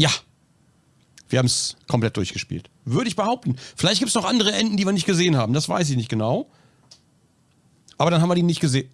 Ja. Wir haben es komplett durchgespielt. Würde ich behaupten. Vielleicht gibt es noch andere Enden, die wir nicht gesehen haben. Das weiß ich nicht genau. Aber dann haben wir die nicht gesehen.